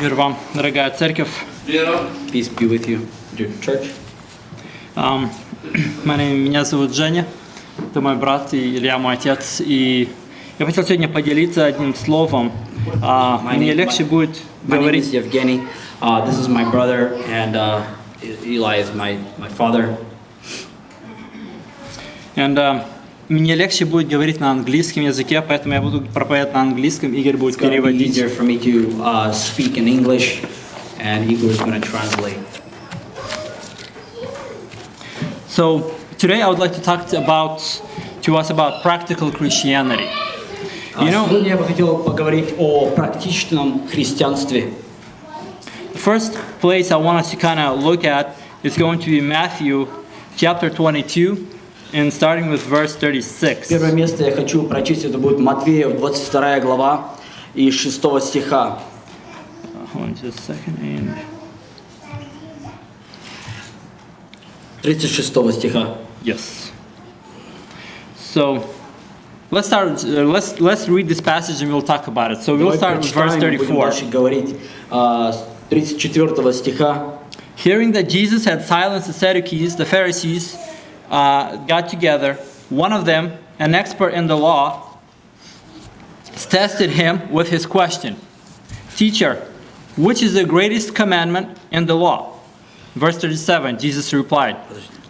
Мир вам, дорогая церковь. Peace be with you, dear church. Um, my name- меня зовут Женя, это мой брат, и Илья мой отец. И я хотел сегодня поделиться одним словом. А, My мне name- легче my- будет My name говорить is Evgeny. Uh, this is my brother, and uh, Eli is my, my father. And, uh, мне легче будет говорить на английском языке, поэтому я буду проповедовать на английском, Игорь будет It's going to be переводить. easier for me to uh, speak in English, and Igor is going to translate. So today I would like to talk to about to us about practical Christianity. А You know- Сегодня я бы хотел поговорить о практичном христианстве. The first place I want us to kind of look at is going to be Matthew chapter 22 and starting with verse 36. Первое место я хочу прочесть, это будет Матвея, 22 глава и 6 стиха. Hold on just a second. And 36 стиха. yes. So let's start. Uh, let's let's read this passage and we'll talk about it. So we'll Давай start with verse прочитаем, будем 34. дальше говорить. А, с 34 стиха. Hearing that Jesus had silenced the Sadducees, the Pharisees uh, got together. One of them, an expert in the law, tested him with his question Teacher, which is the greatest commandment in the law? Verse 37 Jesus replied,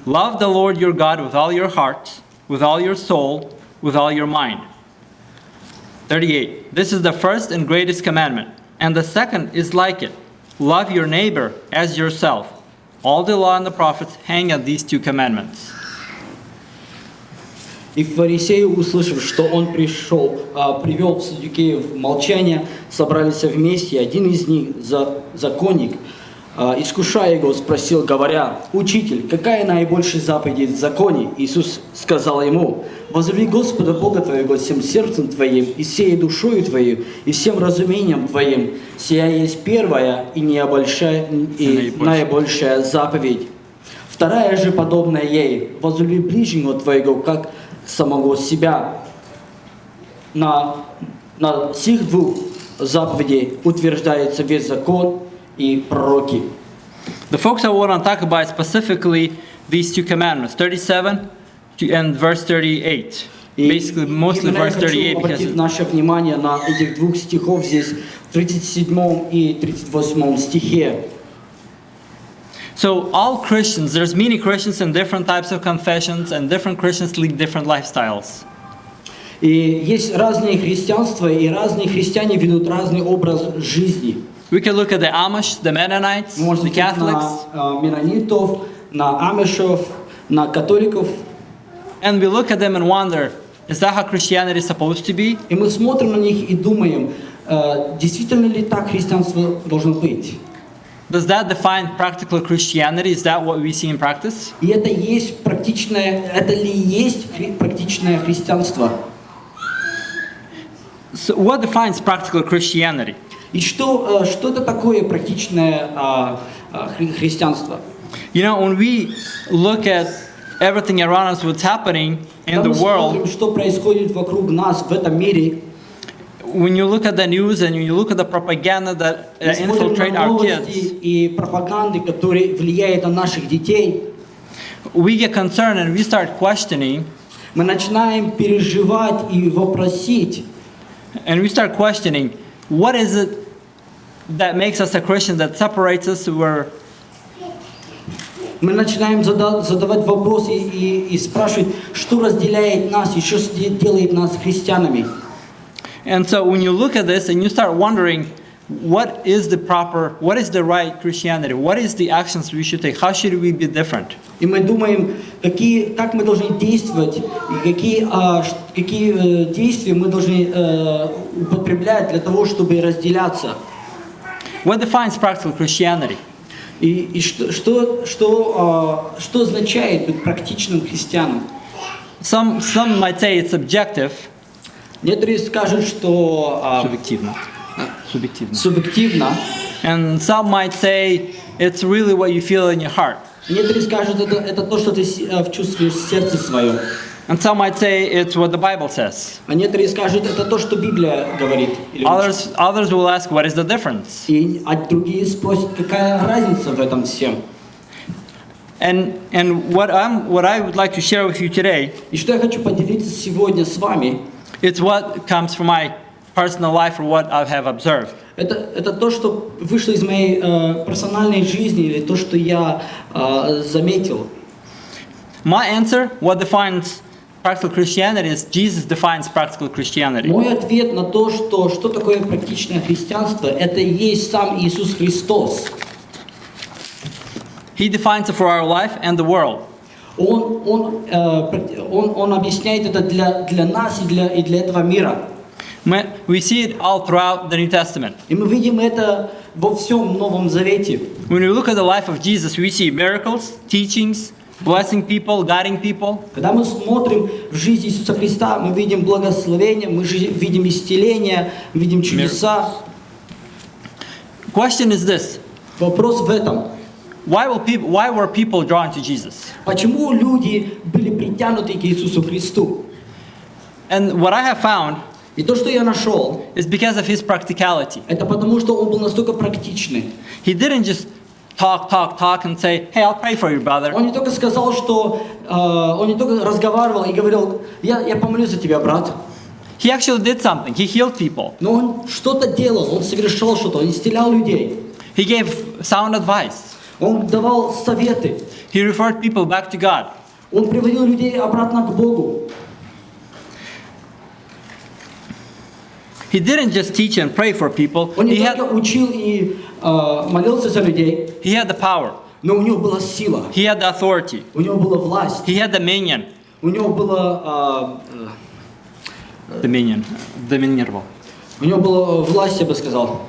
Love the Lord your God with all your heart, with all your soul, with all your mind. 38. This is the first and greatest commandment, and the second is like it love your neighbor as yourself. All the law and the prophets hang on these two commandments. И фарисеи, услышав, что он пришел, а, привел саддукеев в молчание, собрались вместе, и один из них, за, законник, а, искушая его, спросил, говоря, «Учитель, какая наибольшая заповедь в законе?» Иисус сказал ему, «Возлюби Господа Бога твоего всем сердцем твоим, и всей душою твоей, и всем разумением твоим. Сия есть первая и, наибольшая, и Наибольшая. наибольшая заповедь». Вторая же подобная ей, возлюби ближнего твоего, как самого себя. На, на сих двух заповедей утверждается весь закон и пророки. The folks I want to talk about specifically these two commandments 37 to- and verse 38. И Basically, mostly verse хочу 38 обратить because наше внимание на этих двух стихов здесь, в 37 и 38 стихе. So all Christians, there's many Christians in different types of confessions, and different Christians lead different lifestyles. И есть разные христианства, и разные христиане ведут разный образ жизни. We can look at the Amish, the Mennonites, Мы можем the смотреть на Catholics, э, менонитов, на амишев, на католиков, and we look at them and wonder, is that how Christianity is supposed to be? И мы смотрим на них и думаем, э, действительно ли так христианство должно быть. Does that define practical Christianity? Is that what we see in practice? И это есть практичное, это ли есть хри- практичное христианство? So what defines practical Christianity? И что, э, что это такое практичное а, а, хри- христианство? You know, when we look at everything around us, what's happening in Когда the мы world, смотрим, что происходит вокруг нас в этом мире, when you look at the news and you look at the propaganda that uh, мы смотрим infiltrate на our новости kids, и пропаганды, которые влияют на наших детей, we get concerned and we start questioning, мы начинаем переживать и вопросить, and we start questioning, what is it that makes us a Christian that separates us where Мы начинаем зада- задавать вопросы и, и спрашивать, что разделяет нас и что с- делает нас христианами. And so when you look at this and you start wondering, what is the proper, what is the right Christianity? What is the actions we should take? How should we be different? И мы думаем, какие, как мы должны действовать, и какие, а, ш- какие э, действия мы должны э, употреблять для того, чтобы разделяться. What defines practical Christianity? И, и что, что, что, а, что означает быть практичным христианом? Some, some might say it's subjective. Некоторые скажут, что а, Субъективно. Субъективно. субъективно, And some might say it's really what you feel in your heart. некоторые скажут, это, это то, что ты э, чувствуешь в сердце своем. And some might say it's what the Bible says. А некоторые скажут, это то, что Библия говорит. Others, others will ask, what is the difference? И а другие спросят, какая разница в этом всем. And, and what, I'm, what I would like to share with you today, И что я хочу поделиться сегодня с вами, it's what comes from my personal life or what I have observed. это, это то, что вышло из моей э, персональной жизни или то, что я э, заметил. My answer, what defines practical Christianity, is Jesus defines practical Christianity. Мой ответ на то, что, что такое практичное христианство, это и есть сам Иисус Христос. He defines it for our life and the world. Он, он, э, он, он объясняет это для, для нас и для, и для этого мира. We we see it all throughout the New Testament. И мы видим это во всем Новом Завете. When we look at the life of Jesus, we see miracles, teachings, blessing people, guiding people. Когда мы смотрим в жизнь Иисуса Христа, мы видим благословение, мы видим исцеление, видим чудеса. Question is this Вопрос в этом. why, will people, why were people drawn to Jesus? Почему люди были притянуты к Иисусу Христу? And what I have found И то, что я нашел, is because of his practicality. это потому, что он был настолько практичный. He didn't just talk, talk, talk and say, hey, I'll pray for you, brother. Он не только сказал, что... э, он не только разговаривал и говорил, я, я помолюсь за тебя, брат. He actually did something. He healed people. Но он что-то делал, он совершал что-то, он исцелял людей. He gave sound advice. Он давал советы. He referred people back to God. Он приводил людей обратно к Богу. He didn't just teach and pray for people. Он не He только had, учил и э, молился за людей, he had the power. но у него была сила, He had the authority. у него была власть, He had dominion. у него было, э, Dominion. Dominировал. э, у него была власть, я бы сказал.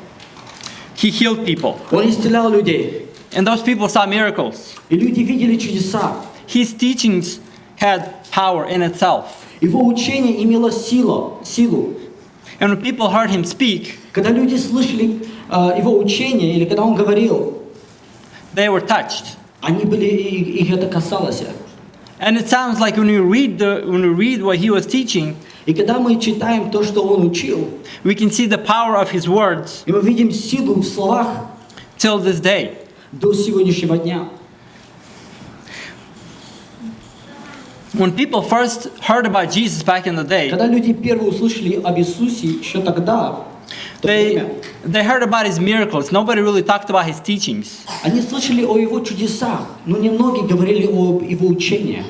He healed people. Он исцелял людей, And those people saw miracles. и люди видели чудеса. His teachings had power in itself. Его учение имело силу, силу. And when people heard him speak, Когда люди слышали э, его учение, или когда он говорил, they were touched. они были, и- их это касалось. And it sounds like when we read the when we read what he was teaching, И когда мы читаем то, что он учил, we can see the power of his words и мы видим силу в словах till this day. до сегодняшнего дня. When people first heard about Jesus back in the day, Когда люди первые услышали об Иисусе еще тогда, в то they время, they heard about his miracles. Nobody really talked about his teachings. они слышали о его чудесах, но немногие говорили о его учении.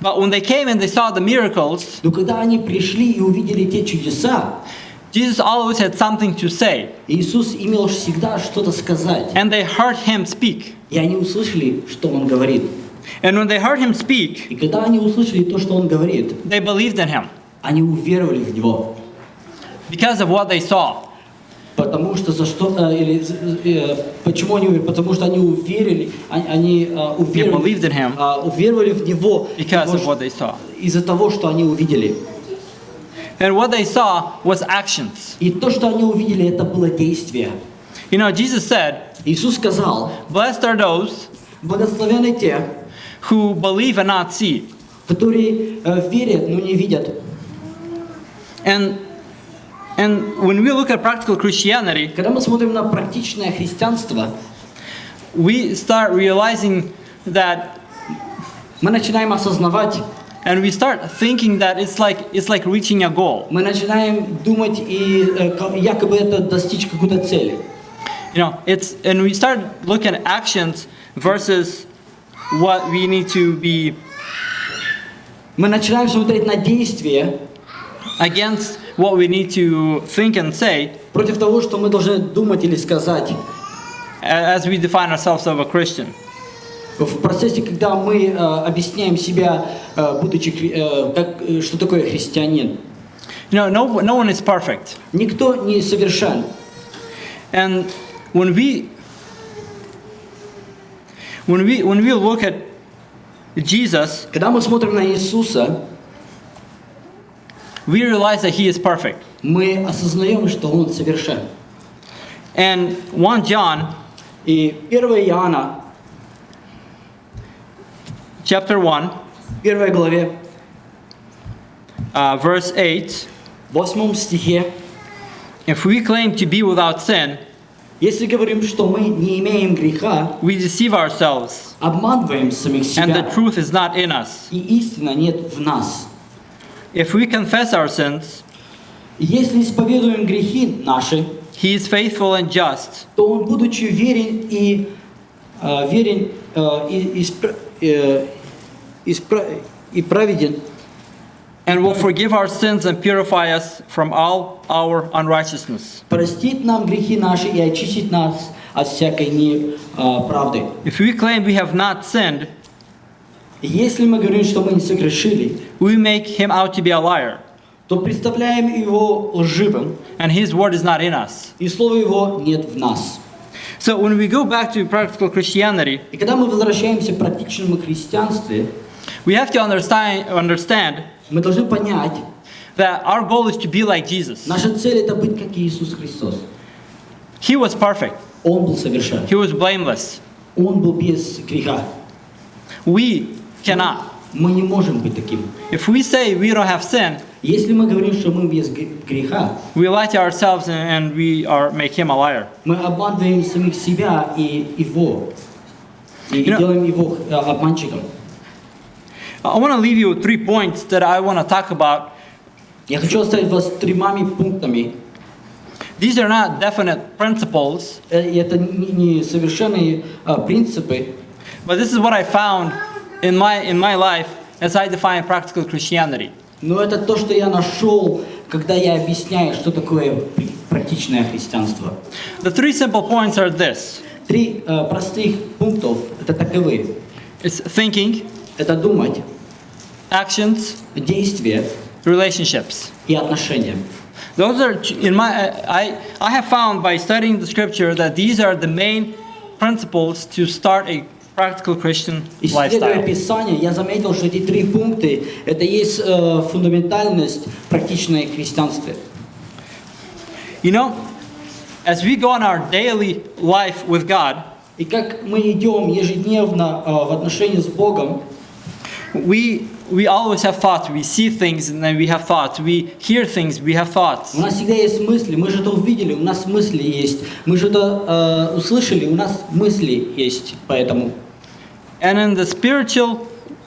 But when they came and they saw the miracles, Но когда они пришли и увидели те чудеса, Jesus always had something to say. Иисус имел всегда что-то сказать. And they heard him speak. И они услышали, что Он говорит. And when they heard him speak, И когда они услышали то, что Он говорит, they believed in him они уверовали в Него. because of what they saw. Потому что за что, э, или э, почему они уверовали? Потому что они уверили, они, они э, уверовали, believed in him. э, уверовали в Него Because of what they saw. из-за того, что они увидели. And what they saw was actions. И то, что они увидели, это было действие. You know, Jesus said, Иисус сказал, Blessed are those благословены те, who believe and not see. которые э, верят, но не видят. And, and when we look at practical Christianity, Когда мы смотрим на практичное христианство, we start realizing that, мы начинаем осознавать, and we start thinking that it's like, it's like reaching a goal. мы начинаем думать и э, ка- якобы это достичь какой-то цели. You know, it's, and we start looking at actions versus what we need to be Мы начинаем смотреть на действия against what we need to think and say против того, что мы должны думать или сказать. a- as we define ourselves as a Christian. В процессе, когда мы э, объясняем себя, э, будучи, э, как, э, что такое христианин. You know, no, no one is perfect. Никто не совершен. And when we when we when we look at Jesus, Когда мы смотрим на Иисуса, we realize that he is perfect. мы осознаем, что Он совершен. And 1 John И 1 Иоанна, chapter 1 в 1 главе, uh, verse 8, В восьмом стихе, if we claim to be without sin, если говорим, что мы не имеем греха, we deceive ourselves, обманываем самих and the себя, truth is not in us. и истина нет в нас. If we confess our sins, Если исповедуем грехи наши, He is faithful and just то Он, будучи верен и э, верен э, и, испра- э, испра- И праведен, and will forgive our sins and purify us from all our unrighteousness. простит нам грехи наши и очистит нас от всякой неправды. If we claim we have not sinned, Если мы говорим, что мы не согрешили, we make him out to be a liar, то представляем его лживым, and his word is not in us. и слова его нет в нас. So when we go back to practical Christianity, И когда мы возвращаемся к практичному христианству, we have to understand, understand мы должны понять, that our goal is to be like Jesus. наша цель это быть как Иисус Христос. He was perfect, Он был совершен. he was blameless. Он был без греха. We cannot. Мы не можем быть таким. If we say we don't have sin, Если мы говорим, что мы без гре- греха, we lie to ourselves and, and we are make him a liar. мы обманываем самих себя и его. И, и You know- делаем его э, обманщиком. I want to leave you with three points that I want to talk about. Я хочу оставить вас тремя пунктами. These are not definite principles, Э, И это не, не совершенные э, принципы, but this is what I found in my in my life as I define practical Christianity. но это то, что я нашел, когда я объясняю, что такое пр- практичное христианство. The three simple points are this: Три э, простых пунктов это таковы. it's thinking, Это думать, actions, действие relationships. и отношения. Those are in my I I have found by studying the scripture that these are the main principles to start a practical Christian Исследуя lifestyle. Писание, я заметил, что эти три пункта – это есть э, фундаментальность практичное христианства. You know, as we go on our daily life with God, И как мы идем ежедневно э, в отношении с Богом, we we always have thoughts. We see things and then we have thoughts. We hear things, we have thoughts. у нас всегда есть мысли, мы что-то увидели, у нас мысли есть, мы что-то э, услышали, у нас мысли есть поэтому. And in the spiritual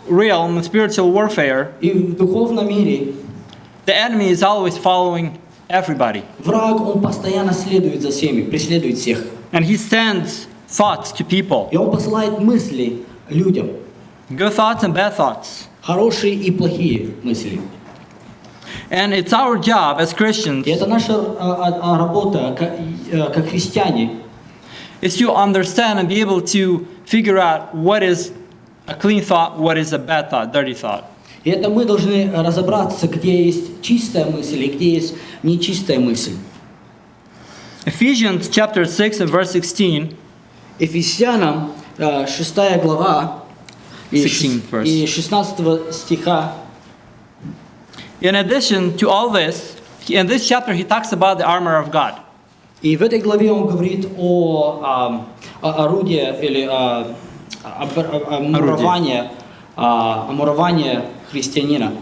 realm, in spiritual warfare, И в духовном мире the enemy is always following everybody. враг, он постоянно следует за всеми, преследует всех. And he sends thoughts to people. И он посылает мысли людям, Good thoughts and bad thoughts. хорошие и плохие мысли. And it's our job as Christians И это наша э, э, работа как, э, как христиане, is to understand and be able to figure out what is a clean thought, what is a bad thought, dirty thought. И это мы должны разобраться, где есть чистая мысль и где есть нечистая мысль. Ephesians chapter 6 and verse 16 Ефесянам э, 6 глава и 16 шес- verse. и 16 стиха. In addition to all this, he- in this chapter he talks about the armor of God. И в этой главе он говорит о, ам, о орудии или о, об- о- о муровании, а, о муровании христианина.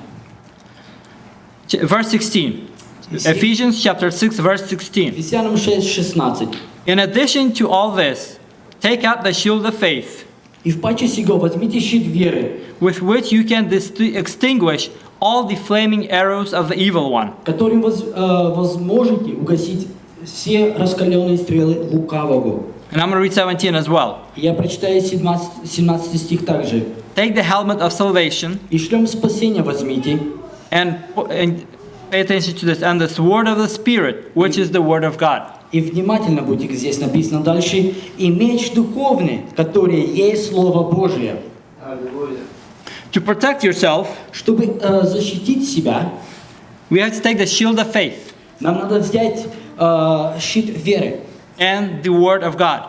Ch- Verse 16. Ephesians chapter 6 verse 16. Ефесянам 6, 16. In addition to all this, take out the shield of faith «И в паче сего возьмите щит веры, with which you can dis- extinguish all the flaming arrows of the evil one. которым воз- э, возможете угасить все раскаленные стрелы лукавого». And I'm going to read 17 as well. Я прочитаю 17, 17 стих также. Take the helmet of salvation «И шлем спасения возьмите, and, and pay attention to this, and the sword of the Spirit, which is the word of God. И внимательно будьте, здесь написано дальше, и меч духовный, который есть Слово Божие, To protect yourself, чтобы э, защитить себя, we have to take the shield of faith нам надо взять э, щит веры and the word of God.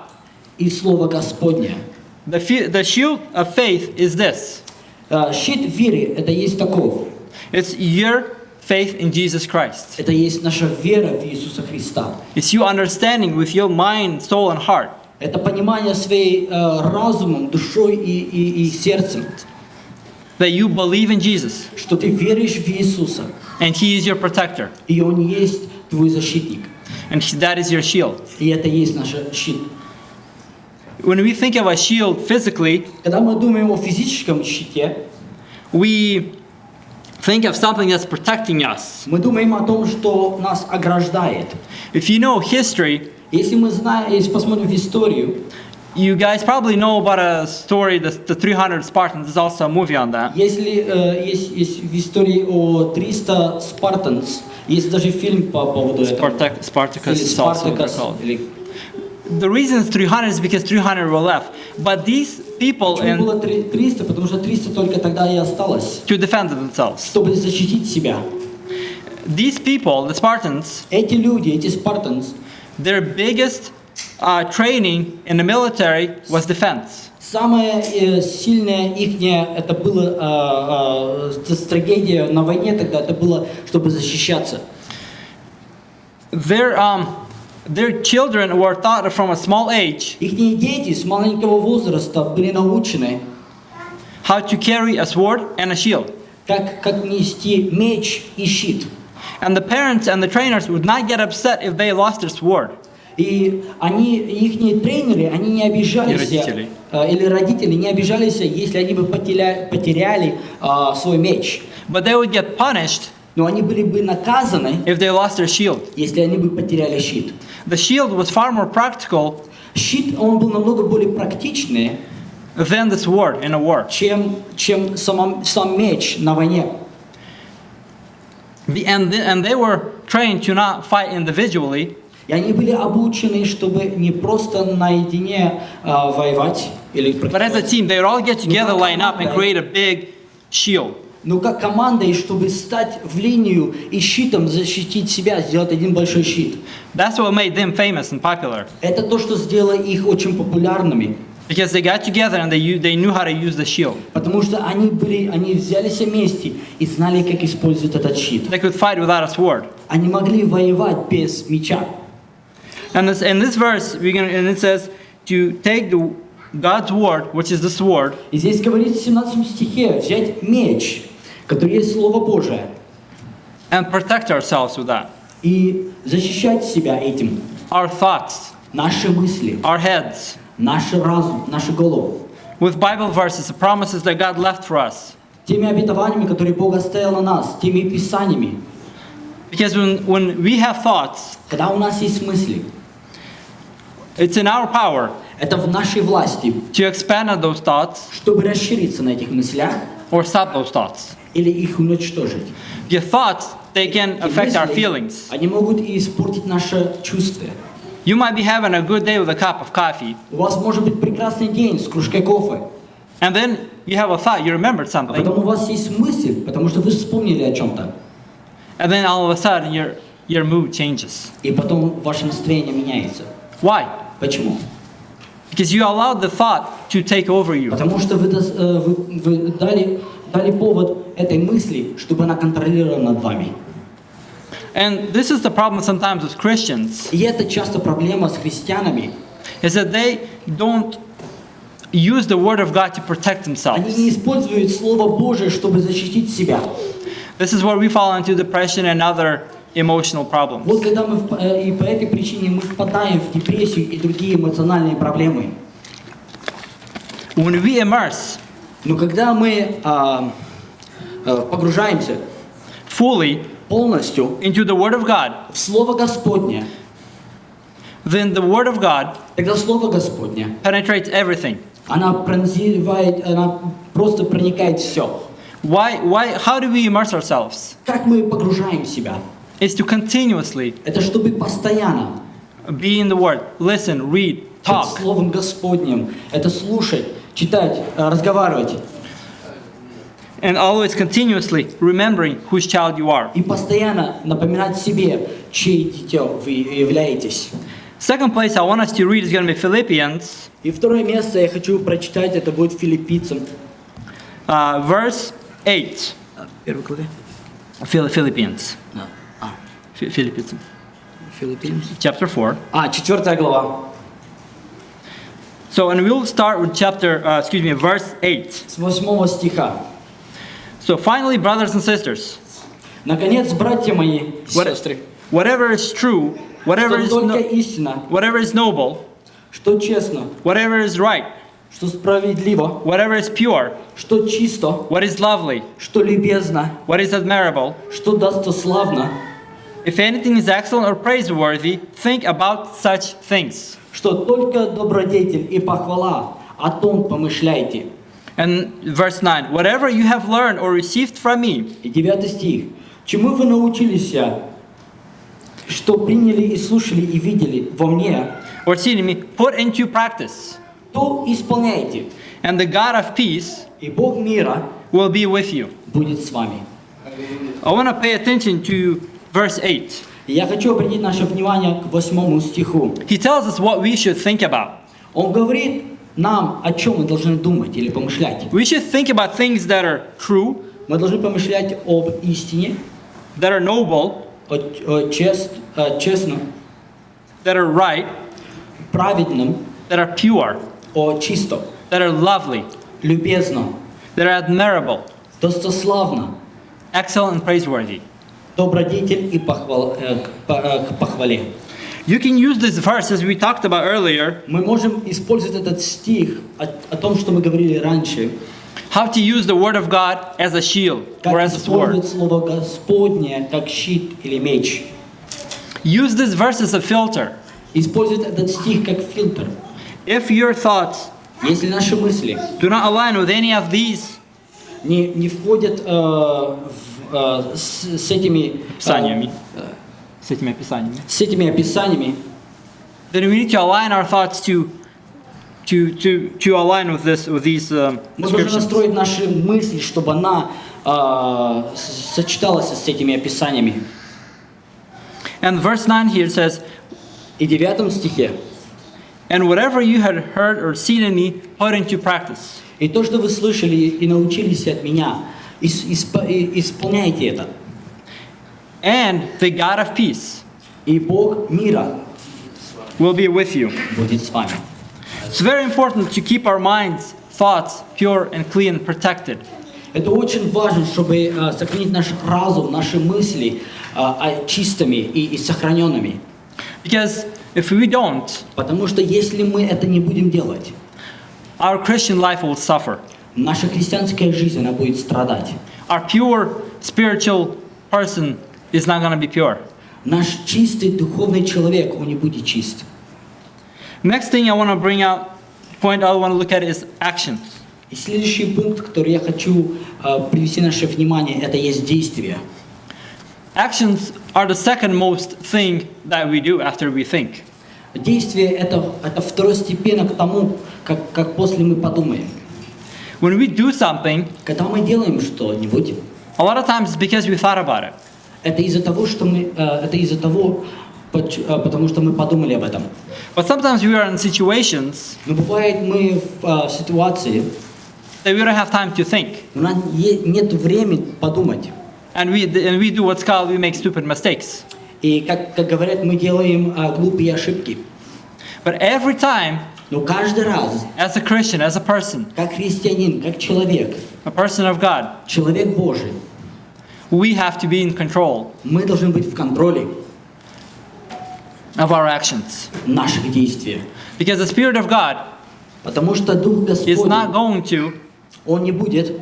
и Слово Господне. The, the shield of faith is this Э, щит веры – это есть таков. it's your faith in Jesus Christ. Это есть наша вера в Иисуса Христа. It's you understanding with your mind, soul, and heart Это понимание своей э, разумом, душой и, и, и сердцем, that you believe in Jesus что ты веришь в Иисуса, and He is your protector, И Он есть твой защитник. and he- that is your shield. И это есть наш щит. When we think of a shield physically, Когда мы думаем о физическом щите, we think of something that's protecting us. мы думаем о том, что нас ограждает. If you know history, Если мы знаем, если посмотрим в историю, you guys probably know about a story, the, the 300 Spartans. There's also a movie on that. если э, есть, есть в истории о 300 Спартанс, есть даже фильм по поводу этого. Spartac, Spartacus Или The reason it's 300 is because 300 were left. But these people, Почему было три- 300? Потому что 300 только тогда и осталось, to defend themselves. чтобы защитить себя. These people, the Spartans, Эти люди, эти Спартанс, their biggest uh, training in the military was defense. самое э, сильное ихнее, это было э, э, стратегия на войне тогда, это было, чтобы защищаться. Their, um, their children were taught from a small age Ихние дети с маленького возраста были научены, how to carry a sword and a shield. как, как нести меч и щит. And the parents and the trainers would not get upset if they lost their sword. И они, ихние тренеры, они не обижались, И родители. э, или родители не обижались, если они бы потеря- потеряли э, свой меч. But they would get punished Но они были бы наказаны, if they lost their shield. если они бы потеряли щит. The shield was far more practical Щит, он был намного более практичный, than the sword in a war. чем, чем сама- сам меч на войне. The- And, th- and they were trained to not fight individually, И они были обучены, чтобы не просто наедине а, воевать, или but as a team. They would all get together, line up, and create a big shield. Но как командой, чтобы стать в линию и щитом защитить себя, сделать один большой щит. That's what made them famous and popular. Это то, что сделало их очень популярными. Because they got together and they, they knew how to use the shield. Потому что они, были, они взялись вместе и знали, как использовать этот щит. They could fight without a sword. Они могли воевать без меча. And this, in this verse, we're gonna, and it says to take the, God's word, which is the sword, И здесь говорится в 17 стихе взять меч, который есть Слово Божие, and protect ourselves with that. и защищать себя этим. Our thoughts, Наши мысли, our heads, наш разум, нашу голову. with Bible verses, the promises that God left for us. Теми обетованиями, которые Бог оставил на нас, теми писаниями. Because when, when we have thoughts, Когда у нас есть мысли, it's in our power это в нашей власти, to expand on those thoughts чтобы расшириться на этих мыслях or stop those thoughts. Или их уничтожить. Your thoughts, they can affect our feelings. Они могут и испортить наше чувство. You might be having a good day with a cup of coffee, У вас может быть прекрасный день с кружкой кофе, and then you have a thought, you remembered а something, потом у вас есть мысль, потому что вы вспомнили о чем-то, and then all of a sudden your, your mood changes. и потом ваше настроение меняется. Why? Почему? Because you allowed the thought to take over you. Потому что вы, э, вы- вы дали, дали повод этой мысли, чтобы она контролировала над вами. And this is the problem sometimes with Christians, И это часто проблема с христианами. is that they don't use the word of God to protect Они themselves. не используют Слово Божие, чтобы защитить себя. This is where we fall into depression and other emotional problems. Вот когда мы, э, и по этой причине мы впадаем в депрессию и другие эмоциональные проблемы. When we immerse Но когда мы а, э, погружаемся fully полностью into the word of God, в Слово Господне, then the word of God тогда Слово Господне, penetrates everything. она пронзивает, она просто проникает все. Why, why, how do we immerse ourselves? Как мы погружаем себя? Is to continuously Это чтобы постоянно be in the word, listen, read, talk. Словом Господним, это слушать, читать, э, разговаривать And always continuously remembering whose child you are. и постоянно напоминать себе, чьей дитё вы являетесь. Second place I want us to read is going to be Philippians, И второе место я хочу прочитать, это будет Филиппийцам. uh, verse 8. Первой главе? Phil- Philippians. А, Phi- Philippians. Филиппийцам. Chapter 4. А, четвертая глава. So, and we'll start with chapter, uh, excuse me, verse 8. С восьмого стиха. So, finally, brothers and sisters, Наконец, братья мои и What- сестры, whatever is true, whatever что is, только no- истина, whatever is noble, что честно, whatever is right, что справедливо, whatever is pure, что чисто, what is lovely, что любезно, what is admirable, что достославно, if anything is excellent or praiseworthy, think about such things. что только добродетель и похвала, о том помышляйте. And verse 9, whatever you have learned or received from me, И девятый стих. Чему вы научились, что приняли и слушали и видели во мне, or seen in me, put into practice, то исполняйте. and the God of peace И Бог мира will be with you. будет с вами. I want to pay attention to verse 8. Я хочу обратить наше внимание к восьмому стиху. He tells us what we should think about. Он говорит нам, о чем мы должны думать или помышлять. We should think about things that are true, Мы должны помышлять об истине, that are noble, о, о чест, о честном, that are right, праведном, that are pure, о чистом, that are lovely, любезном, that are admirable, достославном, excellent and praiseworthy. Добродетель и похвал, э, к э, к похвале. You can use this verse as we talked about earlier, Мы можем использовать этот стих о, о том, что мы говорили раньше, how to use the word of God as a shield как or as a sword. слово Господне как щит или меч. Use this verse as a filter. Использовать этот стих как фильтр. If your thoughts Если наши мысли do not align with any of these не, не входят э, в, э, с, с этими э, писаниями, с этими описаниями, с этими описаниями, then we need to align our thoughts to to to to align with this with these um, мы должны descriptions. настроить наши мысли, чтобы она э, с- сочеталась с этими описаниями. And verse 9 here says, И в девятом стихе. And whatever you had heard or seen in me, put into practice. И то, что вы слышали и научились от меня, ис- исп- и- исполняйте это. And the God of peace И Бог мира will be with you. будет с вами. It's very important to keep our minds, thoughts pure and clean and protected. Это очень важно, чтобы э, сохранить наш разум, наши мысли э, а, чистыми и, и сохраненными. Because if we don't, Потому что если мы это не будем делать, our Christian life will suffer. Наша христианская жизнь, она будет страдать. Our pure spiritual person is not going to be pure. Наш чистый духовный человек, он не будет чист. Next thing I want to bring out, point I want to look at is actions. И следующий пункт, который я хочу э, привести наше внимание, это есть действие. Actions are the second most thing that we do after we think. Действие это, это второстепенно к тому, как, как после мы подумаем. When we do something, Когда мы делаем что-нибудь, a lot of times it's because we thought about it. это из-за того, что мы, э, это из-за того, поч- э, потому что мы подумали об этом. But sometimes we are in situations Но бывает мы в э, ситуации, that we don't have time to think. у нас нет времени подумать. And we, and we do what's called, we make stupid mistakes. И как, как говорят, мы делаем э, глупые ошибки. But every time, Но каждый раз, as a Christian, as a person, как христианин, как человек, a person of God, человек Божий, we have to be in control мы должны быть в контроле of our actions. наших действий. Because the Spirit of God Потому что Дух is not Господень, going to Он не будет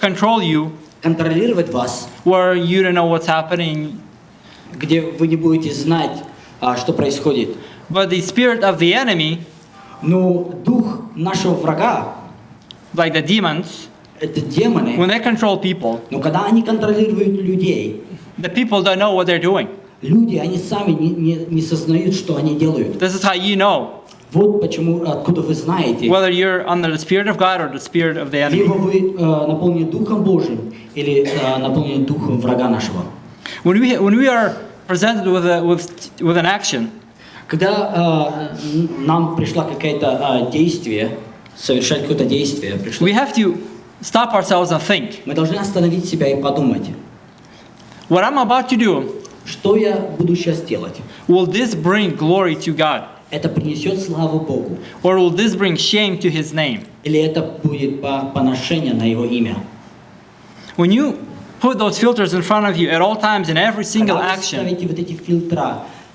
control you контролировать вас, where you don't know what's happening. где вы не будете знать, а, что происходит. But the spirit of the enemy, Но дух нашего врага, like the demons, это демоны, when they control people, но когда они контролируют людей, the people don't know what they're doing. люди, они сами не, не, не сознают, что они делают. This is how you know Вот почему, откуда вы знаете, whether you're under the Spirit of God or the spirit of the либо enemy. вы э, наполнены Духом Божьим, или э, наполнены Духом врага нашего. When we, when we are presented with, a, with, with an action, Когда э, нам пришла какое-то э, действие, совершать какое-то действие, пришло, we have to stop ourselves and think мы должны остановить себя и подумать, what I'm about to do, что я буду сейчас делать. will this bring glory to God? Это принесет славу Богу, Or will this bring shame to His name? или это будет по- поношение на Его имя. When you put those filters in front of you at all times in every single Когда вы action,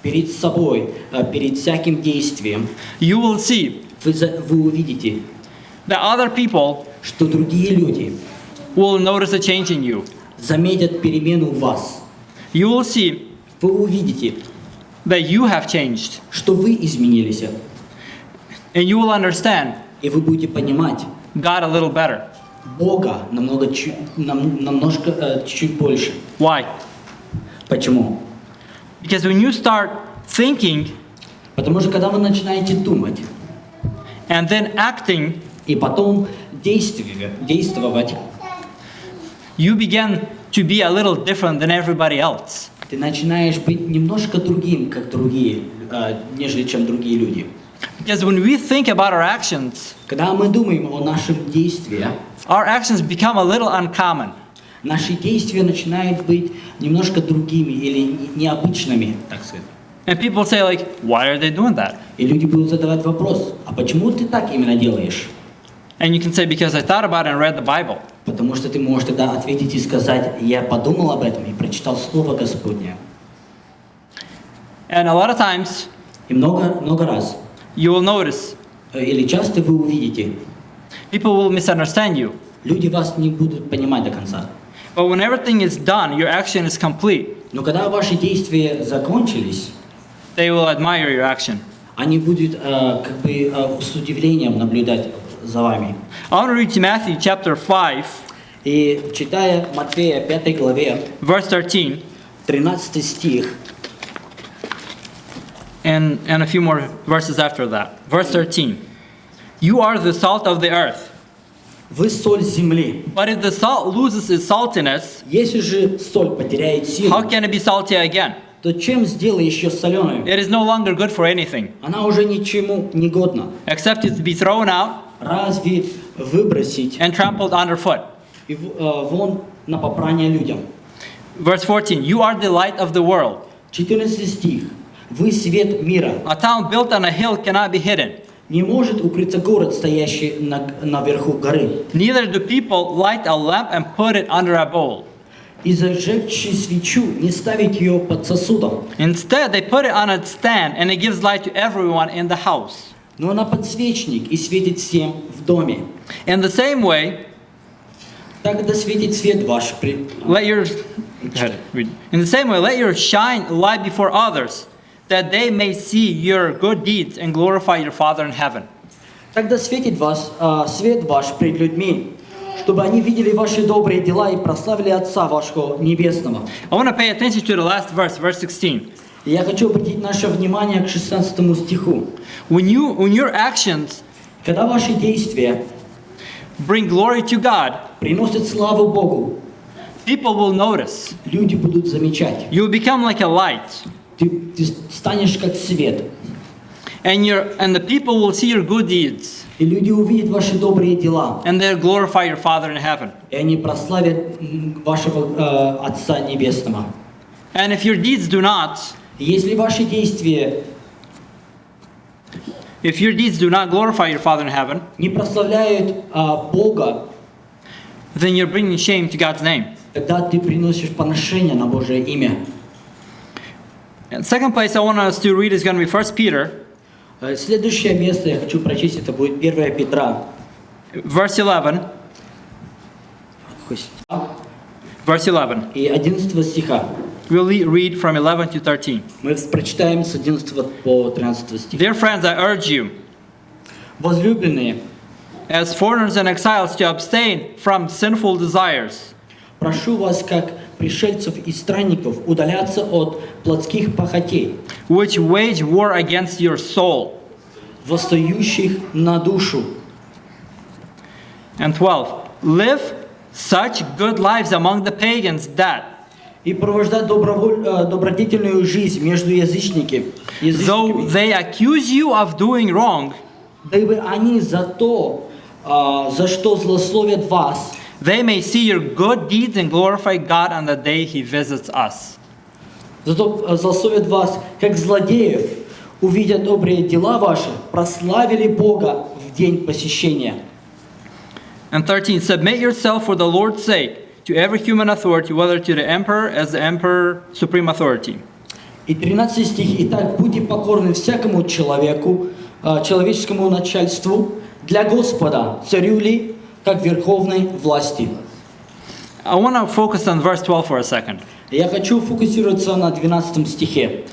перед собой, э, перед всяким действием, you will see вы, вы увидите, that other people что другие люди will notice a change in you. заметят перемену в вас. You will see Вы увидите, that you have changed, что вы изменились, and you will understand и вы будете понимать God a little better. Бога намного, чу- нам- намножко, э, чуть больше. Why? Почему? Because when you start thinking Потому что когда вы начинаете думать and then acting, и потом действие- действовать, you begin to be a little different than everybody else. ты начинаешь быть немножко другим, как другие, э, нежели чем другие люди. Because when we think about our actions, Когда мы думаем о нашем действии, our actions become a little uncommon. Наши действия начинают быть немножко другими или не- необычными, так сказать. And people say like, why are they doing that? И люди будут задавать вопрос, а почему ты так именно делаешь? And you can say, because I thought about it and read the Bible. Потому что ты можешь тогда ответить и сказать, я подумал об этом и прочитал Слово Господне. And a lot of times, И много, много раз, you will notice э, или часто вы увидите, people will misunderstand you. люди вас не будут понимать до конца. But when everything is done, your action is complete, Но когда ваши действия закончились, they will admire your action. они будут э, как бы э, с удивлением наблюдать за вами. I want to read to Matthew chapter 5, И читая Матфея 5 главе, verse 13, 13 стих, and, and a few more verses after that. Verse 13 You are the salt of the earth. «Вы соль земли». But if the salt loses its saltiness, Если же соль потеряет силу, how can it be salty again? то чем сделаешь ее соленую? It is no longer good for anything, Она уже ничему не годна. except it to be thrown out Разве выбросить and trampled underfoot. и в- э, вон на попрание людям? Verse 14 You are the light of the world. 14 стих. «Вы свет мира». A town built on a hill cannot be hidden. Не может укрыться город, стоящий на, наверху горы. Neither do people light a lamp and put it under a bowl. И зажегши свечу, не ставить ее под сосудом, Instead, they put it on a stand and it gives light to everyone in the house. но на подсвечник и светит всем в доме. In the same way, Тогда светит свет ваш при... let your Go ahead, read. In the same way, let your shine light before others, that they may see your good deeds and glorify your Father in heaven. Тогда светит вас а, свет ваш пред людьми, чтобы они видели ваши добрые дела и прославили Отца вашего Небесного. I want to pay attention to the last verse, verse 16. И я хочу обратить наше внимание к 16 стиху. When you when your actions Когда ваши действия bring glory to God, приносят славу Богу, people will notice. люди будут замечать. You will become like a light, Ты, ты станешь как свет, and your and the people will see your good deeds, и люди увидят ваши добрые дела, and they'll glorify your Father in heaven. и они прославят вашего э, Отца Небесного. And if your deeds do not, Если ваши действия if your deeds do not glorify your Father in heaven, не прославляют а, Бога, then you're bringing shame to God's name. тогда ты приносишь поношение на Божие имя. And second place I want us to read is going to be 1 Peter, Э, Следующее место я хочу прочесть, это будет 1 Петра. verse 11. Verse 11. И 11 стиха. We'll le- read from 11 to 13. Мы прочитаем с 11 по 13 стих. Dear friends, I urge you, Возлюбленные, as foreigners and exiles, to abstain from sinful desires, прошу вас, как пришельцев и странников, удаляться от плотских похотей, which wage war against your soul. восстающих на душу. And 12. Live such good lives among the pagans that, И провождать доброволь- э, добродетельную жизнь между язычники, though язычниками, they accuse you of doing wrong, дабы они за то, а, за что злословят вас, they may see your good deeds and glorify God on the day He visits us. Зато э, злословят вас, как злодеев, увидя добрые дела ваши, прославили Бога в день посещения. And 13. Submit yourself for the Lord's sake to every human authority, whether to the emperor as the emperor supreme authority. И 13 стих. «Итак, будьте покорны всякому человеку, а, человеческому начальству, для Господа, царю ли, как верховной власти». I want to focus on verse 12 for a second. Я хочу фокусироваться на 12 стихе.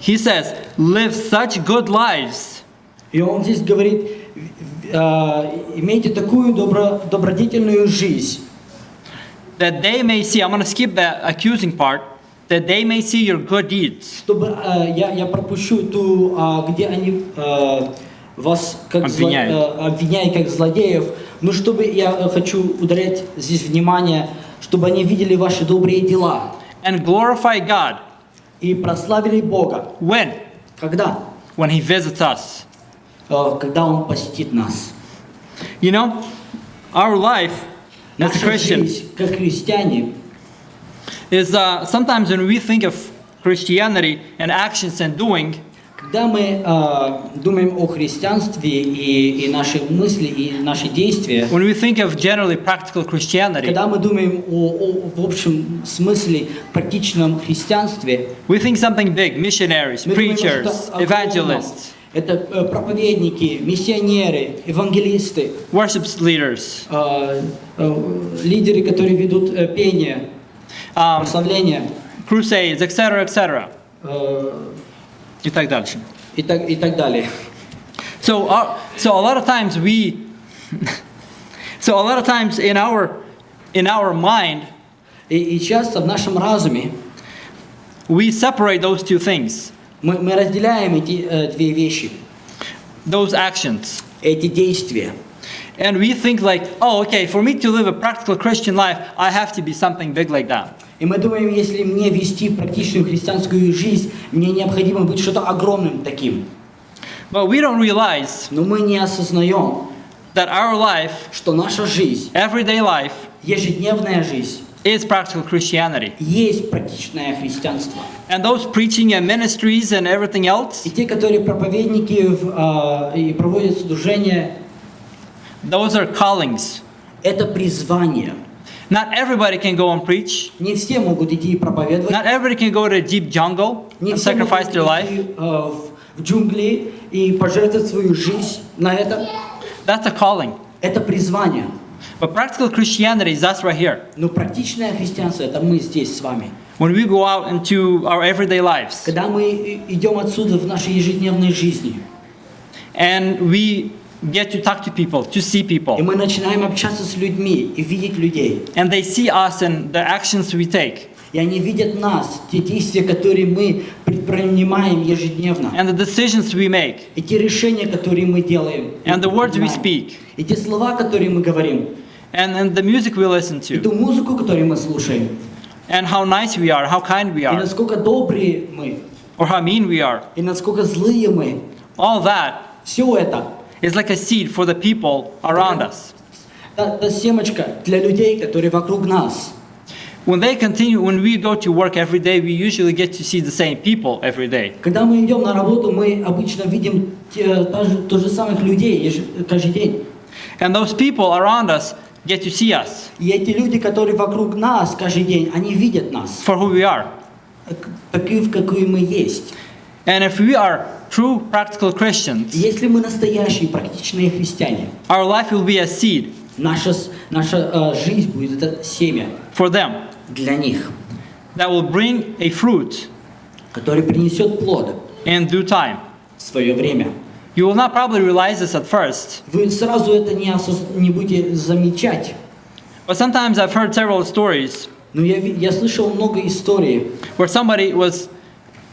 He says, Live such good lives И он здесь говорит, а, имейте такую добро, добродетельную жизнь, that they may see, I'm going to skip the accusing part, that they may see your good deeds чтобы а, я, я пропущу ту, а, где они а, вас как зло- Обвиняют. а, обвиняют как злодеев, но чтобы я э, хочу ударять здесь внимание, чтобы они видели ваши добрые дела and glorify God. и прославили Бога. When? Когда? When He visits us. Э, Когда Он посетит нас. You know, our life as a Christian как христиане, is uh, sometimes when we think of Christianity and actions and doing, когда мы а, думаем о христианстве и, и наши мысли, и наши действия, when we think of generally practical Christianity, когда мы думаем о, о- в общем смысле практичном христианстве, we think something big missionaries, думаем, preachers, огромном. evangelists, Это э, проповедники, миссионеры, евангелисты, worship leaders, э, э, лидеры, которые ведут э, пение, um, прославление crusades, etc., etc. э, И так дальше. и, так, и так далее. So, uh, so a lot of times we, so a lot of times in our, in our mind, И, и часто в нашем разуме we separate those two things, мы, мы разделяем эти э, две вещи, those actions. эти действия. And we think like, oh, okay, for me to live a practical Christian life, I have to be something big like that. И мы думаем, если мне вести практичную христианскую жизнь, мне необходимо быть что-то огромным таким. But we don't realize Но мы не осознаем, that our life, что наша жизнь, everyday life, ежедневная жизнь, is practical Christianity. есть практичное христианство. And those preaching and ministries and everything else, И те, которые проповедники а, и проводят служение, those are callings. это призвание. Not everybody can go and preach. Не все могут идти и проповедовать, Not everybody can go to a deep jungle and sacrifice their life. а, в, джунгли и пожертвовать свою жизнь на это. That's a calling. Это призвание. But practical Christianity is us right here. Но практичное христианство – это мы здесь с вами. When we go out into our everyday lives Когда мы идем отсюда в нашей ежедневной жизни, and we get to talk to people, to see и people, мы начинаем общаться с людьми и видеть людей, and they see us and the actions we take, и они видят нас, те действия, которые мы предпринимаем ежедневно, and the decisions we make, и те решения, которые мы делаем, and the words we speak, и те слова, которые мы говорим, and, and the music we listen и to, ту музыку, которую мы слушаем, and how nice we are, how kind we и are, насколько добрые мы, or how mean we are. и насколько злые мы, All that. Все это is like a seed for the people around us. это, это семечко для людей, которые вокруг нас. When they continue, when we go to work every day, we usually get to see the same people every day. Когда мы идем на работу, мы обычно видим те, та же, то же самых людей еж- каждый день. And those people around us get to see us И эти люди, которые вокруг нас каждый день, они видят нас, for who we are. так- таких, какие мы есть. And if we are true practical Christians, И Если мы настоящие практичные христиане, our life will be a seed наша, с- наша э, жизнь будет это семя for them для них, that will bring a fruit который принесет плод in due time. в свое время. You will not probably realize this at first, Вы сразу это не, осоз- не будете замечать. but sometimes I've heard several stories Но я, ви- я слышал много историй, where somebody was,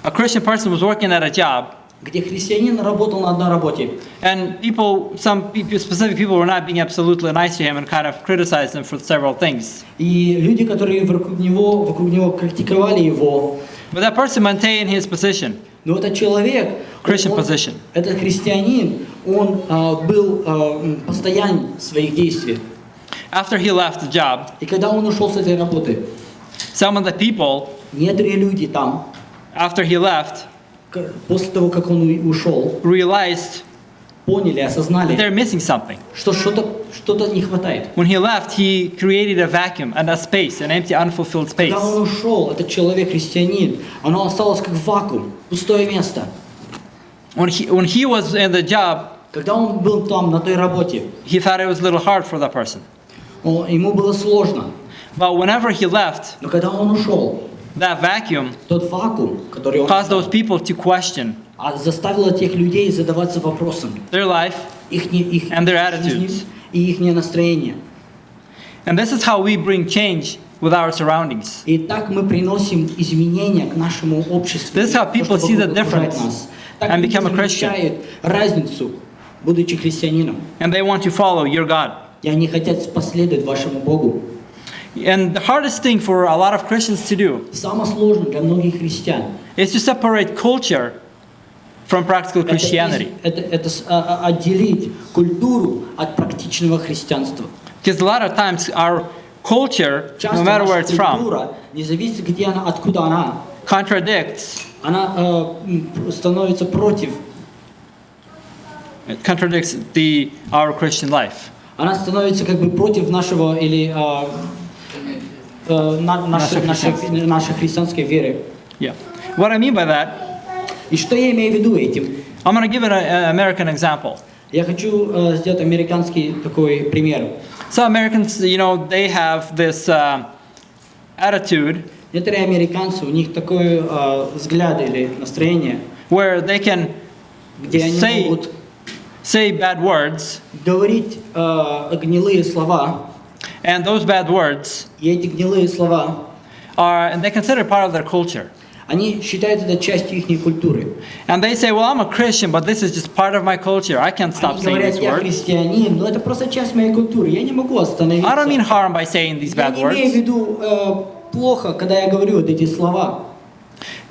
a Christian person was working at a job, Где христианин работал на одной работе, and people, some people, specific people were not being absolutely nice to him and kind of criticized him for several things. и люди, которые вокруг него, вокруг него критиковали его, But that person maintained his position. но этот человек, Christian он- position. этот христианин, он а, был а, м, постоянен в своих действиях. After he left the job, И когда он ушел с этой работы, some of the people, некоторые люди там, after he left, после того, как он ушел, realized поняли, that осознали, they're missing something. что что-то что не хватает. When he left, he created a vacuum and a space, an empty, unfulfilled space. Когда он ушел, этот человек, христианин, оно осталось как вакуум, пустое место. When he, when he was in the job, Когда он был там, на той работе, he thought it was a little hard for that person. он- ему было сложно. But whenever he left, Но когда он ушел, that vacuum тот вакуум, который он caused those people to question а заставил этих людей задаваться вопросом, their life. их, не- их And their жизни attitudes. и их настроение. And this is how we bring change with our surroundings. И так мы приносим изменения к нашему обществу. This is how то, people что see the вокруг окружает difference нас. Так and люди become a Christian. замечают разницу, будучи христианином. And they want to follow your God. И они хотят последовать вашему Богу. And the hardest thing for a lot of Christians to do Самое сложное для многих христиан is to separate culture from practical это, из- Christianity. это, это с- а- а- отделить культуру от практичного христианства. Because a lot of times our culture, Часто no matter where наша it's from, культура, не зависит, где она, откуда она, contradicts она э, м, становится против, it contradicts the our Christian life. она становится как бы против нашего или э, э, на- нашей, Наше нашей, христианство. нашей христианской веры. Yeah. What I mean by that, И что я имею в виду этим? I'm going to give it an American example. Я хочу э, сделать американский такой пример. So Americans, you know, they have this uh, attitude Некоторые американцы, у них такой э, взгляд или настроение, where they can где они Say- могут say bad words, говорить э, гнилые слова, and those bad words и эти гнилые слова, are, and they consider it part of their culture. они считают это частью их культуры. And they say, well, I'm a Christian, but this is just part of my culture. I can't stop Они saying говорят, these я words. христианин, но это просто часть моей культуры, я не могу остановиться. I don't mean harm by saying these я bad не имею в words. виду э, плохо, когда я говорю вот эти слова.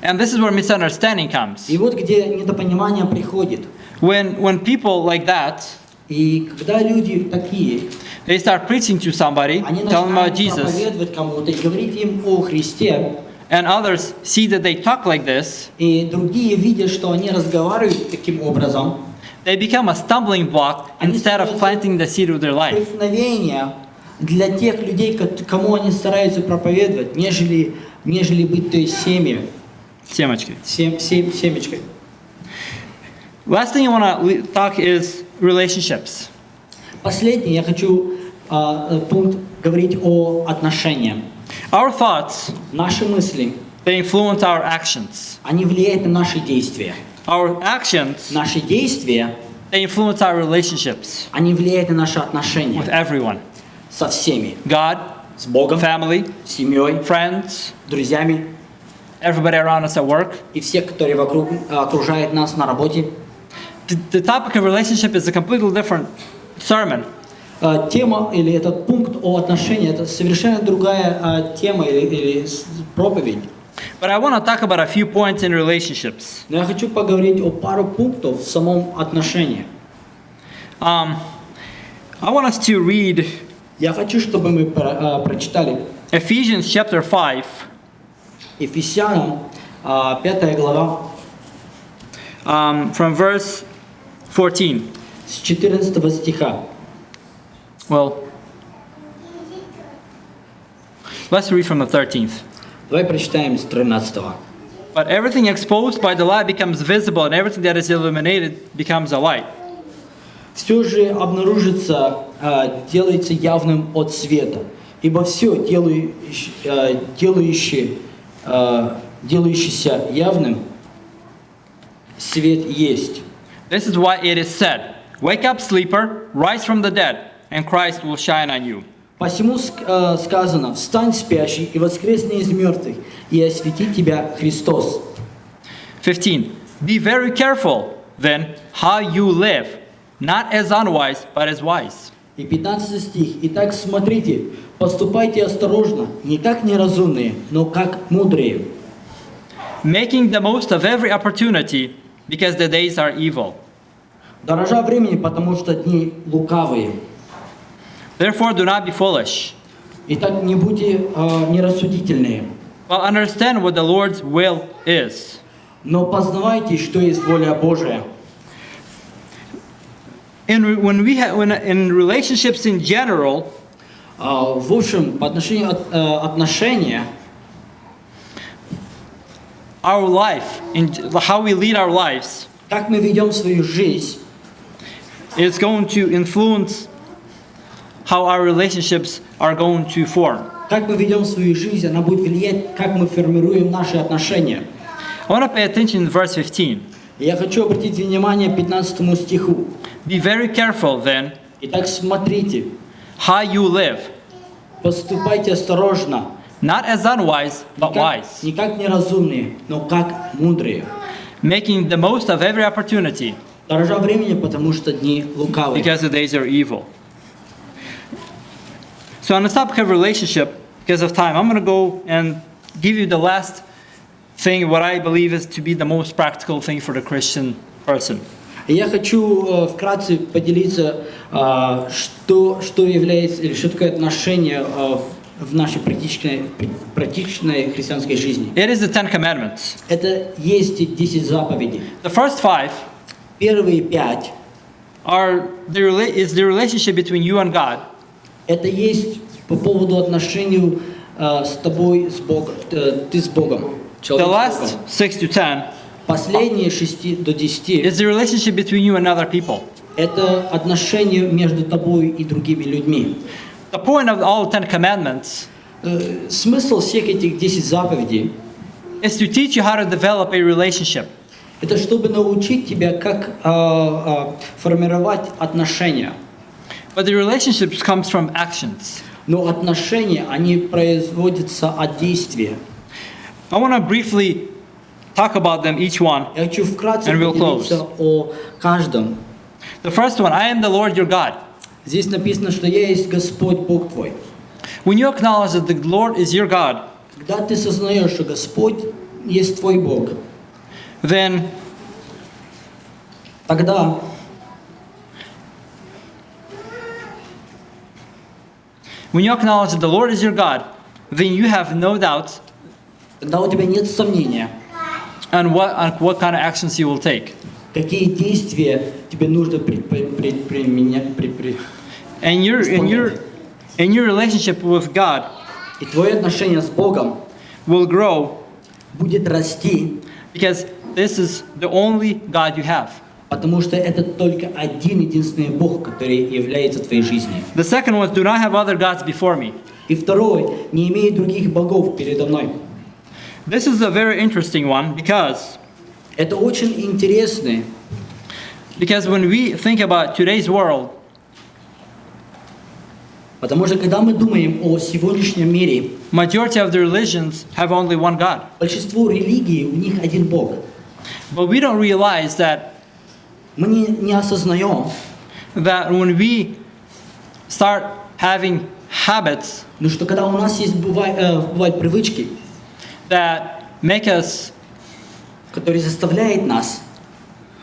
And this is where misunderstanding comes. И вот где недопонимание приходит. When, when people like that, И когда люди такие, they start preaching to somebody, они telling about Jesus, проповедовать кому-то и говорить им о Христе, and others see that they talk like this, и другие видят, что они разговаривают таким образом, they become a stumbling block instead of planting the seed of their life. для тех людей, ко- кому они стараются проповедовать, нежели, нежели быть той семьей, Семечки. сем, сем- семечкой. Last thing I want to talk is relationships. Последний я хочу э, пункт говорить о отношениях. Our thoughts, Наши мысли, they influence our actions. они влияют на наши действия. Our actions, Наши действия, they influence our relationships они влияют на наши отношения with everyone. со всеми. God, С Богом, family, семьей, friends, друзьями everybody around us at work. и все, которые вокруг окружают нас на работе. The, the topic of relationship is a completely different sermon. А, Тема или этот пункт о отношениях, это совершенно другая а, тема или, или с- проповедь. But I want to talk about a few points in relationships. Но я хочу поговорить о пару пунктов в самом отношении. Um, I want us to read Я хочу, чтобы мы про- а, прочитали Ephesians chapter 5, Ефесянам, а, 5 глава, um, from verse 14. с 14 стиха. Well, let's read from the 13th. Давай прочитаем с 13 But everything exposed by the light becomes visible, and everything that is illuminated becomes a light. Все же обнаружится, а, делается явным от света, ибо все делающее, а, делающее, а, делающееся явным, свет есть. This is why it is said, Wake up, sleeper, rise from the dead, and Christ will shine on you. Посему ск- а, сказано, встань спящий и воскресни из мертвых, и осветит тебя Христос. 15. Be very careful, then, how you live, not as unwise, but as wise. И 15 стих. Итак, смотрите, поступайте осторожно, не как неразумные, но как мудрые, Making the most of every opportunity, because the days are evil. дорожа времени, потому что дни лукавые. Therefore, do not be foolish, Итак, не будьте а, нерассудительные, but understand what the Lord's will is. но познавайте, что есть воля Божия. in, re- when we ha- when, in relationships in general, А, В общем, по отношению от, э, отношения, our life, in how we lead our lives, как мы ведем свою жизнь, is going to influence how our relationships are going to form. как мы ведем свою жизнь, она будет влиять, как мы формируем наши отношения. I want to pay attention to verse 15. И Я хочу обратить внимание к 15 стиху. Be very careful then Итак, смотрите, how you live, поступайте осторожно, not as unwise, but как- wise, не как неразумные, но как мудрые, making the most of every opportunity дорожа времени, потому что дни лукавые. because the days are evil. So, on the topic of relationship, because of time, I'm going to go and give you the last thing, what I believe is to be the most practical thing for the Christian person. И я хочу э, вкратце поделиться, а, что, что является, или что такое отношение а, в- в нашей практичной, практичной христианской жизни. It is the Ten Commandments. Это есть 10 заповедей. The first five Первые пять are the, is the relationship between you and God. – это есть по поводу отношению а, с тобой, с Богом, э, ты с Богом. The last six to ten Последние 6 до 10 is the relationship between you and other people. – это отношения между тобой и другими людьми. The point of all Ten Commandments Э, Смысл всех этих 10 заповедей is to teach you how to develop a relationship. – это чтобы научить тебя, как а, а, формировать отношения. But the relationships comes from actions. Но отношения, они производятся от действия. I want to briefly talk about them each one. Я хочу вкратце And we'll поделиться о каждом. The first one, I am the Lord your God. Здесь написано, что «Я есть Господь Бог твой». When you acknowledge that the Lord is your God, Когда ты сознаешь, что Господь есть твой Бог, then тогда when you acknowledge that the Lord is your God, then you have no doubt тогда у тебя нет сомнения, on what on what kind of actions you will take. какие действия тебе нужно предпри- пред- применя- при- при- And your in your in your relationship with God И твое отношение с Богом will grow будет расти, because this is the only God you have. потому что это только один единственный Бог, который является твоей жизнью. The second one, do not have other gods before me. И второй, не имей других богов передо мной. This is a very interesting one because Это очень интересно, because when we think about today's world, потому что когда мы думаем о сегодняшнем мире, majority of the religions have only one God. большинство религий, у них один Бог. But we don't realize that Мы не, не осознаем, that when we start having habits ну, что когда у нас есть бывает, э, бывают привычки, that make us которые заставляют нас,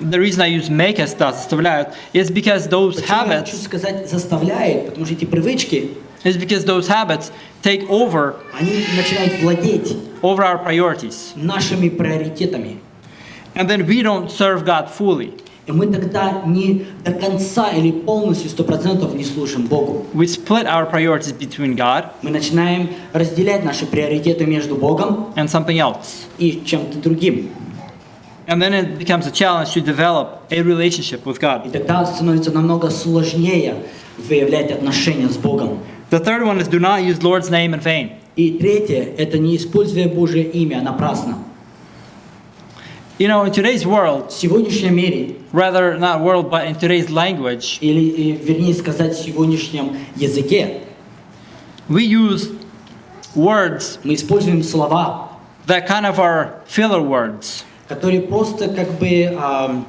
the reason I use make us да, заставляют, is because those почему я хочу habits сказать заставляют, потому что эти привычки, is because those habits take over они начинают владеть over our priorities. нашими приоритетами. And then we don't serve God fully. И мы тогда не до конца или полностью, сто процентов не служим Богу. We split our priorities between God Мы начинаем разделять наши приоритеты между Богом and something else. и чем-то другим. And then it becomes a challenge to develop a relationship with И God. тогда становится намного сложнее выявлять отношения с Богом. The third one is do not use Lord's name in vain. И третье – это не используя Божье имя напрасно. You know, in today's world, В сегодняшнем мире, rather not world, but in today's language, или э, вернее сказать, в сегодняшнем языке, we use words мы используем слова, that kind of are filler words. Которые просто как бы э,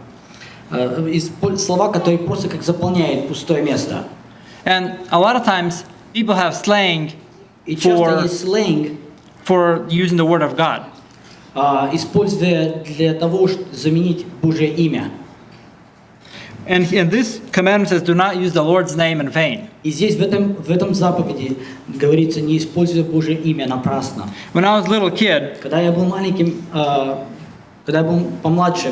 исполь- слова, которые просто как заполняют пустое место. And a lot of times, people have slang И for, сленг, for using the word of God. а, используя для того, чтобы заменить Божье имя. And, and this commandment says, do not use the Lord's name in vain. И здесь в этом, в этом заповеди говорится, не используя Божье имя напрасно. When I was a little kid, Когда я был маленьким, а, когда я был помладше,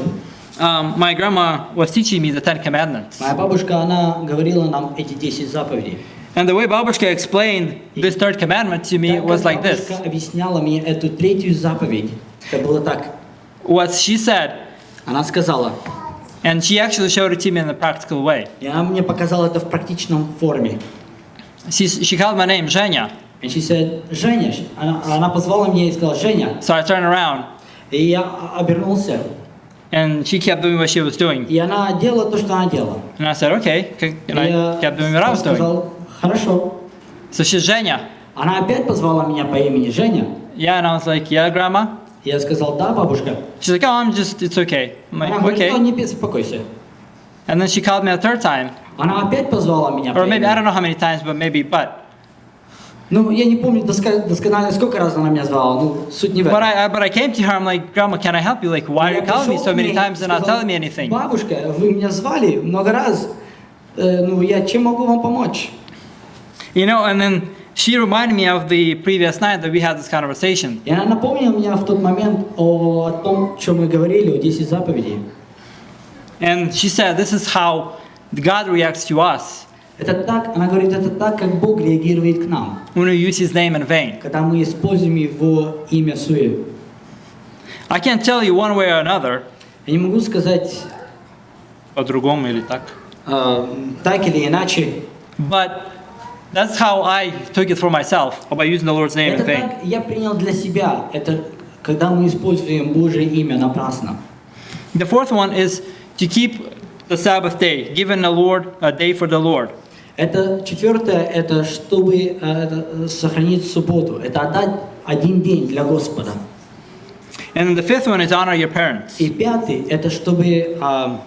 Um, my grandma was teaching me the Ten Commandments. Моя бабушка, она говорила нам эти 10 заповедей. And the way Babushka explained this third commandment to me Так was как like this. бабушка объясняла мне эту третью заповедь, это было так. What she said, Она сказала, and she actually showed it to me in a practical way. и она мне показала это в практичном форме. She, she called my name Zhenya. And she said, Женя, она, она позвала меня и сказала, Женя. So I turned around, И я обернулся, and she kept doing what she was doing. и она делала то, что она делала. And I said, okay. And I kept doing what I was doing. сказал, хорошо. So she's Zhenya. Она опять позвала меня по имени Женя. Yeah, and I was like, yeah, grandma. Я сказал, да, бабушка. She's like, oh, I'm just, it's okay. I'm Она like, «Ну, okay. не беспокойся. And then she called me a third time, Она опять позвала меня or maybe, I don't know how many times, but maybe, but. Ну, я не помню доска- досконально, сколько раз она меня звала, ну, суть не в But этом. I, I, but I came to her, I'm like, grandma, can I help you? Like, why are Я you calling me пришел so к many ней times и and not сказал, telling me anything? Бабушка, вы меня звали много раз, Э, ну, я чем могу вам помочь? You know, and then she reminded me of the previous night that we had this conversation. И она напомнила мне в тот момент о, о том, что мы говорили, о 10 заповедей. And she said, this is how God reacts to us Это так, она говорит, это так, как Бог реагирует к нам, when we use His name in vain. когда мы используем Его имя суе. I can't tell you one way or another, Я не могу сказать по-другому или так, э, так или иначе. but that's how I took it for myself by using the Lord's name in Это vain. так я принял для себя. Это когда мы используем Божье имя напрасно. The fourth one is to keep the Sabbath day, given the Lord a day for the Lord. Это четвертое, это чтобы э, это, э, сохранить субботу. Это отдать один день для Господа. And the fifth one is honor your parents. И пятый, это чтобы а,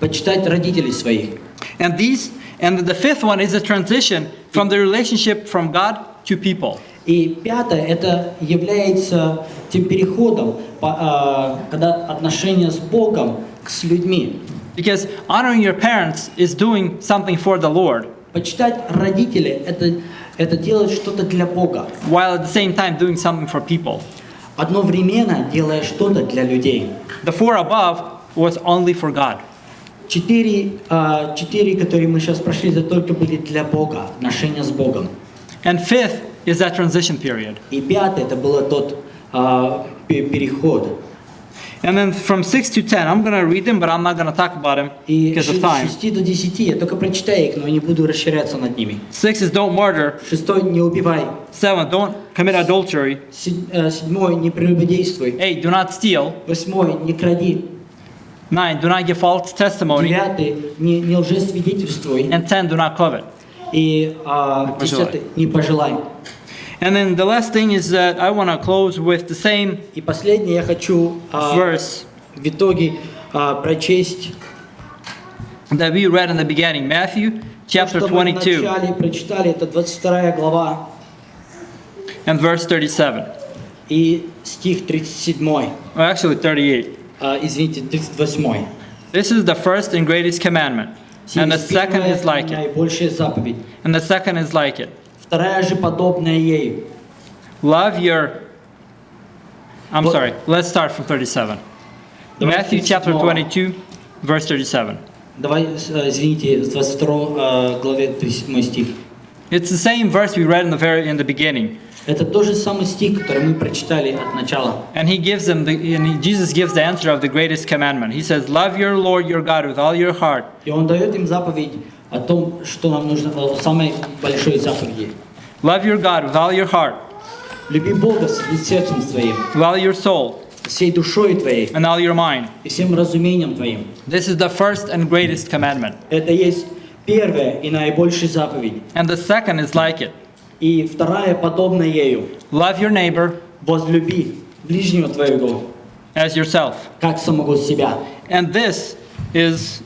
почитать родителей своих. And these and the fifth one is a transition from the relationship from God to people. И пятое, это является тем переходом, а, когда отношения с Богом к- с людьми. Because honoring your parents is doing something for the Lord, Почитать родителей это, это делать что-то для Бога. while at the same time doing something for people. Одновременно делая что-то для людей. The four above was only for God. Четыре, а, четыре, которые мы сейчас прошли, это только были для Бога, отношения с Богом. And fifth is that transition period. И пятое, это было тот а, пе- переход. And then from 6 to 10, I'm to read them, but I'm not to talk about them because of time. 6 до 10, я только прочитаю их, но не буду расширяться над ними. Six is don't murder. Шестой, не убивай. Seven, don't commit adultery. Се- э, Седьмой, не прелюбодействуй. Eight, do not steal. Восьмой, не кради. Nine, do not give false testimony. Девятый, не, не лжесвидетельствуй. And 10, do not covet. И а, пожелай. десятый, не пожелай. And then the last thing is that I want to close with the same И последнее я хочу а, verse в итоге а, прочесть that we read in the beginning, Matthew chapter что мы 22 вначале прочитали, это 22 глава and verse 37. и стих 37. Well, actually 38. А, извините, 38. This is the first and greatest commandment. And the second is like it. Наибольшая заповедь. And the second is like it. Вторая же подобная ей. Love your. I'm But- sorry, let's start from 37. Давай Matthew chapter 37. 22, verse 37. Давай, э, извините, с 22 э, главе 37 стих. It's the same verse we read in the very in the beginning. Это тот же самый стих, который мы прочитали от начала. And he gives them the and he, Jesus gives the answer of the greatest commandment. He says, "Love your Lord your God with all your heart, И он дает им заповедь о том, что нам нужно, о самой большой заповеди. love your God with all your heart, Люби Бога всем сердцем твоим, with all your soul, всей душой твоей and all your mind." и всем разумением твоим. This is the first and greatest commandment. Это есть первая и наибольшая заповедь. And the second is like it. И вторая подобна ею. Love your neighbor Возлюби ближнего твоего, as yourself. как самого себя. And this is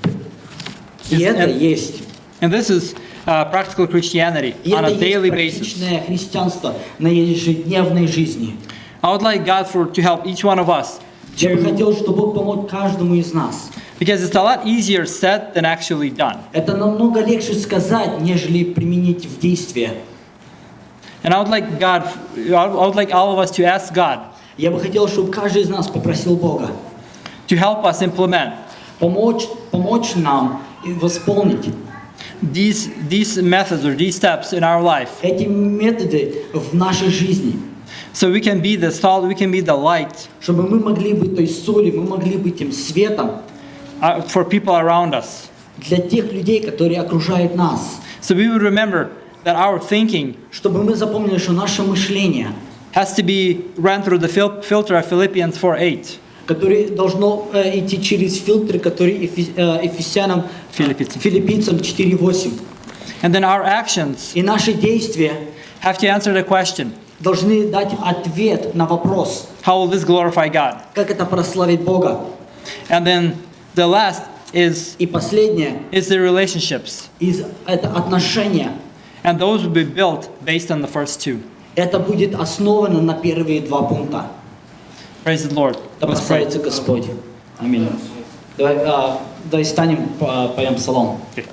И Is- это and- есть. And this is uh, practical Christianity И on a daily basis. христианство на ежедневной жизни. I would like God for to help each one of us Я бы хотел, чтобы Бог помог каждому из нас. because it's a lot easier said than actually done. Это намного легче сказать, нежели применить в действие. And I would like God, I would like all of us to ask God Я бы хотел, чтобы каждый из нас попросил Бога, to help us implement помочь, помочь нам восполнить these, these methods or these steps in our life эти методы в нашей жизни, so we can be the salt, we can be the light чтобы мы могли быть той солью, мы могли быть тем светом uh, for people around us. для тех людей, которые окружают нас. So we would remember that our thinking Чтобы мы запомнили, что наше мышление, has to be ran through the fil- filter of Philippians 4:8. Которое должно э, идти через фильтры, которые Эфи- э, Ефесянам, Филиппийцам. Филиппийцам 4.8. And then our actions И наши действия have to answer the question, должны дать ответ на вопрос, how will this glorify God? как это прославить Бога. And then the last is И последнее, is the relationships. из, это отношения. And those will be built based on the first two. Это будет основано на первые два пункта. Praise the Lord. Да Let's pray. прославится Господь. Аминь. Давай, а, давай станем, по- поем псалом. Okay.